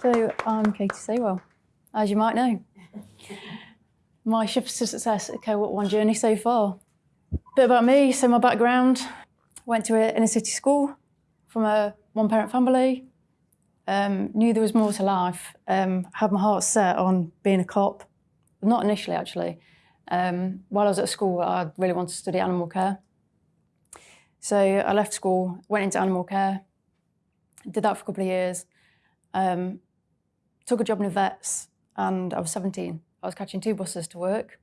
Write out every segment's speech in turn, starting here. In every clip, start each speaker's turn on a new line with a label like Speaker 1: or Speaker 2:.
Speaker 1: So I'm Katie Saywell, as you might know. My shift to success at Cohort One journey so far. Bit about me, so my background, went to an inner city school from a one parent family, um, knew there was more to life, um, had my heart set on being a cop, not initially actually. Um, while I was at school, I really wanted to study animal care. So I left school, went into animal care, did that for a couple of years, um, took a job in a vet's and I was 17. I was catching two buses to work,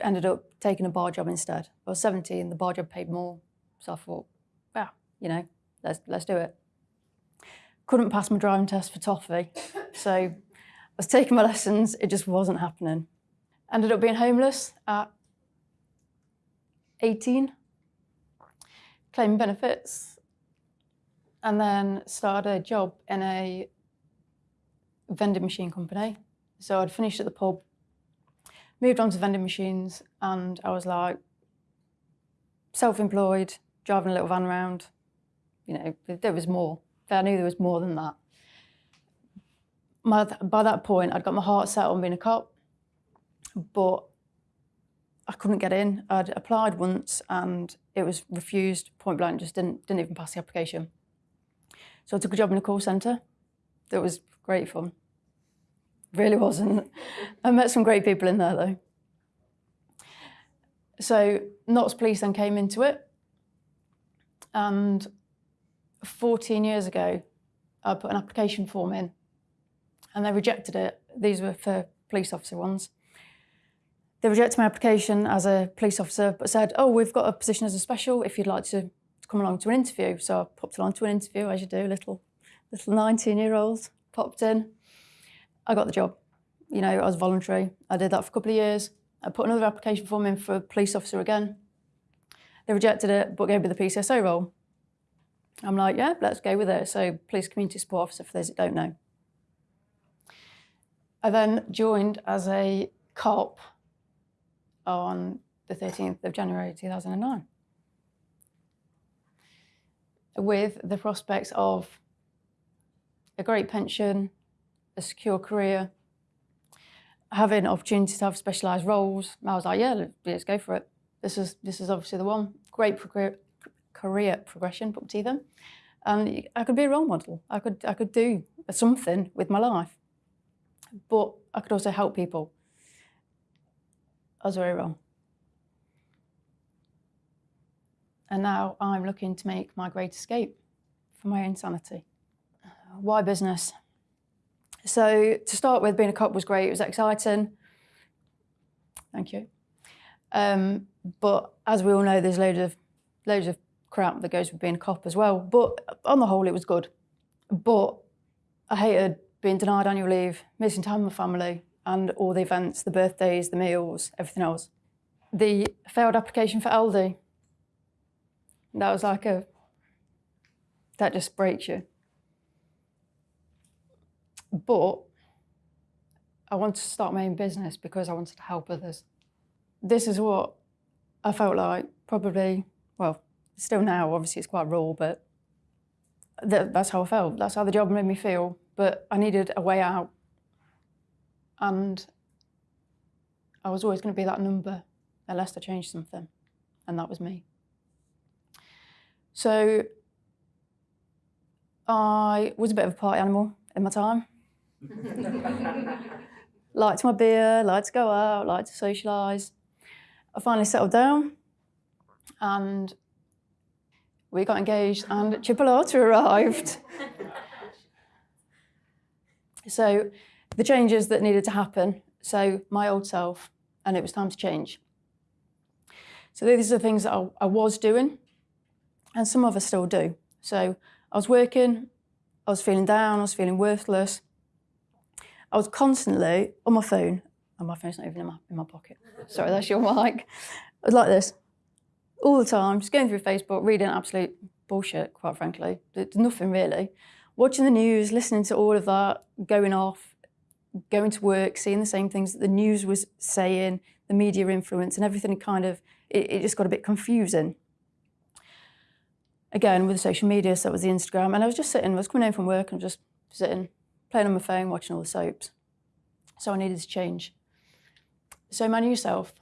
Speaker 1: ended up taking a bar job instead. I was 17, the bar job paid more, so I thought, well, you know, let's, let's do it. Couldn't pass my driving test for toffee, so I was taking my lessons, it just wasn't happening. Ended up being homeless at 18, claiming benefits, and then started a job in a vending machine company. So I'd finished at the pub, moved on to vending machines, and I was like, self-employed, driving a little van around. You know, there was more. I knew there was more than that. My, by that point, I'd got my heart set on being a cop, but I couldn't get in. I'd applied once and it was refused point blank, just didn't, didn't even pass the application. So I took a job in a call centre. That was great fun. Really wasn't. I met some great people in there though. So Notts Police then came into it and 14 years ago, I put an application form in and they rejected it. These were for police officer ones. They rejected my application as a police officer, but said, oh, we've got a position as a special if you'd like to, to come along to an interview. So I popped along to an interview, as you do, a little, little 19-year-old, popped in. I got the job. You know, I was voluntary. I did that for a couple of years. I put another application form in for a police officer again. They rejected it, but gave me the PCSO role. I'm like, yeah, let's go with it. So police community support officer for those that don't know. I then joined as a cop on the 13th of January 2009 with the prospects of a great pension, a secure career, having opportunities to have specialised roles. I was like, yeah, let's go for it. This is this is obviously the one. Great career, progression, to them. And I could be a role model. I could I could do something with my life, but I could also help people. I was very wrong. And now I'm looking to make my great escape from my insanity. Why business? So to start with, being a cop was great. It was exciting. Thank you. Um, but as we all know, there's loads of loads of crap that goes with being a cop as well. But on the whole, it was good. But I hated being denied annual leave, missing time with my family, and all the events, the birthdays, the meals, everything else. The failed application for Aldi, that was like a, that just breaks you. But I wanted to start my own business because I wanted to help others. This is what I felt like probably, well, still now, obviously it's quite raw, but th that's how I felt. That's how the job made me feel. But I needed a way out. And I was always going to be that number unless I changed something. And that was me. So I was a bit of a party animal in my time. liked my beer, liked to go out, liked to socialise. I finally settled down and we got engaged and Chipolata arrived. so the changes that needed to happen, so my old self, and it was time to change. So these are the things that I, I was doing, and some of us still do. So I was working, I was feeling down, I was feeling worthless. I was constantly on my phone, and my phone's not even in my, in my pocket. Sorry, that's your mic. I was like this all the time, just going through Facebook, reading absolute bullshit, quite frankly. There's nothing really. Watching the news, listening to all of that, going off, going to work, seeing the same things that the news was saying, the media influence and everything kind of, it, it just got a bit confusing. Again, with social media, so it was the Instagram, and I was just sitting, I was coming home from work and just sitting, playing on my phone, watching all the soaps. So I needed to change. So my new self,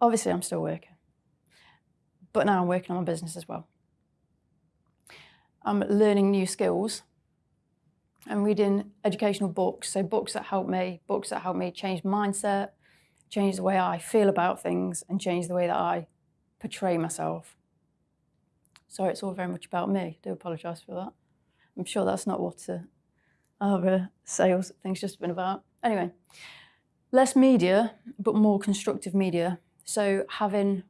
Speaker 1: obviously I'm still working, but now I'm working on my business as well. I'm learning new skills. I'm reading educational books, so books that help me, books that help me change mindset, change the way I feel about things, and change the way that I portray myself. Sorry, it's all very much about me. I do apologise for that. I'm sure that's not what uh, our uh, sales thing's just been about. Anyway, less media, but more constructive media. So having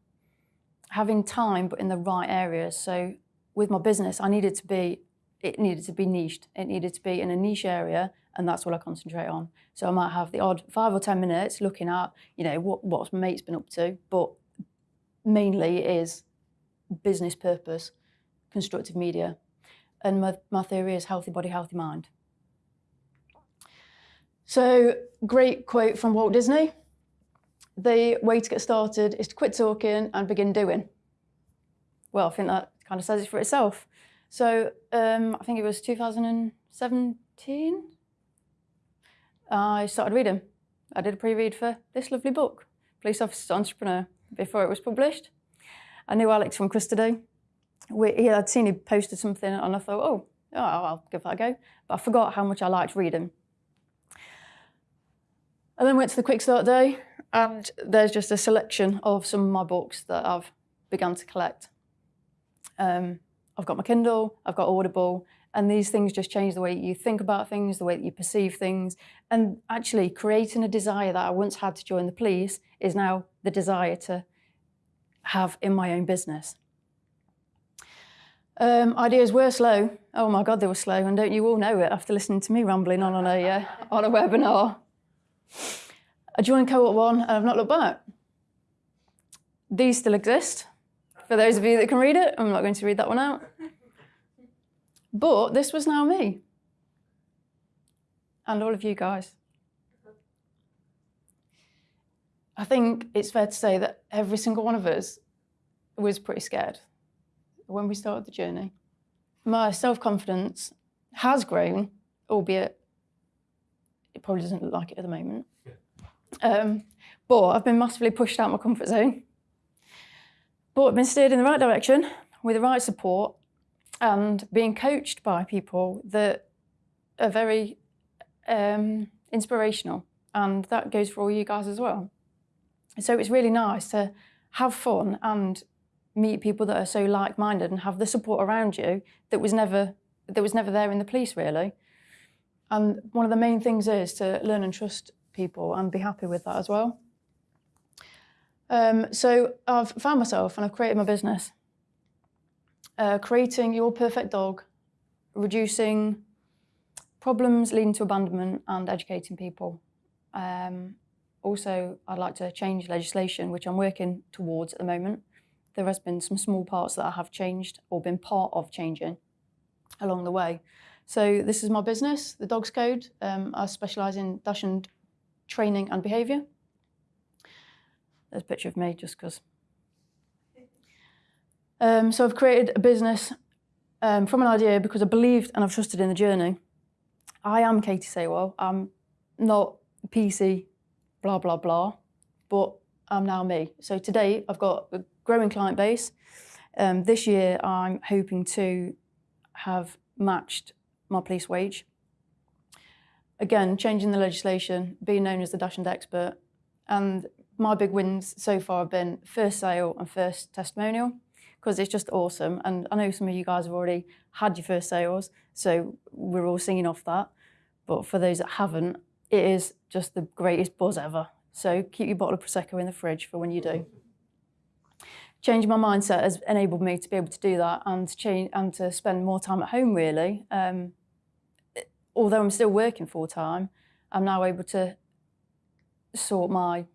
Speaker 1: having time, but in the right areas. So with my business, I needed to be it needed to be niched. It needed to be in a niche area, and that's what I concentrate on. So I might have the odd five or ten minutes looking at, you know, what what my mate's been up to, but mainly it is business purpose, constructive media, and my, my theory is healthy body, healthy mind. So great quote from Walt Disney. The way to get started is to quit talking and begin doing. Well, I think that kind of says it for itself. So um, I think it was 2017. I started reading. I did a pre-read for this lovely book, Police Officer Entrepreneur, before it was published. I knew Alex from Custody. We, he had seen he posted something and I thought, oh, oh, I'll give that a go. But I forgot how much I liked reading. I then went to the Quick Start Day and there's just a selection of some of my books that I've begun to collect. Um, I've got my Kindle, I've got Audible, and these things just change the way you think about things, the way that you perceive things. And actually, creating a desire that I once had to join the police is now the desire to have in my own business. Um, ideas were slow. Oh my God, they were slow. And don't you all know it after listening to me rambling on on a, uh, on a webinar? I joined Cohort 1 and I've not looked back. These still exist. For those of you that can read it, I'm not going to read that one out. But this was now me. And all of you guys. I think it's fair to say that every single one of us was pretty scared when we started the journey. My self-confidence has grown, albeit it probably doesn't look like it at the moment. Um, but I've been massively pushed out my comfort zone. But I've been steered in the right direction with the right support and being coached by people that are very um, inspirational. And that goes for all you guys as well. So it's really nice to have fun and meet people that are so like-minded and have the support around you that was never that was never there in the police really. And one of the main things is to learn and trust people and be happy with that as well. Um, so I've found myself and I've created my business. Uh, creating your perfect dog, reducing problems leading to abandonment and educating people. Um, also, I'd like to change legislation, which I'm working towards at the moment. There has been some small parts that I have changed or been part of changing along the way. So this is my business, the Dogs Code. Um, I specialise in Dachshund training and behaviour. There's a picture of me just because. Um, so I've created a business um, from an idea because I believed and I've trusted in the journey. I am Katie Saywell. I'm not PC, blah, blah, blah, but I'm now me. So today I've got a growing client base. Um, this year I'm hoping to have matched my police wage. Again, changing the legislation, being known as the Dachshund expert, and my big wins so far have been first sale and first testimonial because it's just awesome. And I know some of you guys have already had your first sales, so we're all singing off that. But for those that haven't, it is just the greatest buzz ever. So keep your bottle of Prosecco in the fridge for when you do. Changing my mindset has enabled me to be able to do that and to change and to spend more time at home really. Um, although I'm still working full time, I'm now able to sort my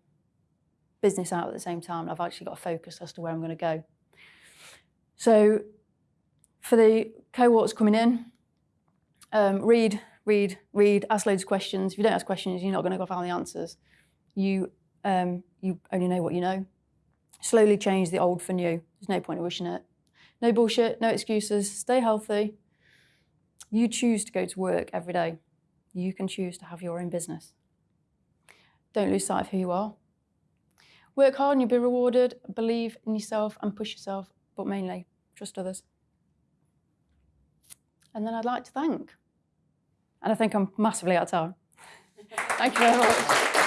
Speaker 1: business out at the same time. I've actually got a focus as to where I'm going to go. So for the cohorts coming in, um, read, read, read, ask loads of questions. If you don't ask questions, you're not going to go find the answers. You, um, you only know what you know. Slowly change the old for new. There's no point in wishing it. No bullshit, no excuses, stay healthy. You choose to go to work every day. You can choose to have your own business. Don't lose sight of who you are. Work hard and you'll be rewarded. Believe in yourself and push yourself, but mainly trust others. And then I'd like to thank. And I think I'm massively out of time. Thank you very much.